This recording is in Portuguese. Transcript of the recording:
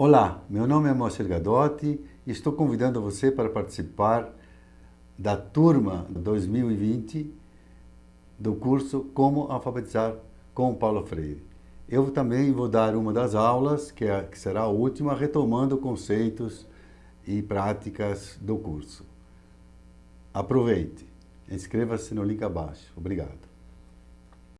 Olá, meu nome é Moacir Gadotti e estou convidando você para participar da turma 2020 do curso Como Alfabetizar com Paulo Freire. Eu também vou dar uma das aulas, que, é, que será a última, retomando conceitos e práticas do curso. Aproveite, inscreva-se no link abaixo. Obrigado.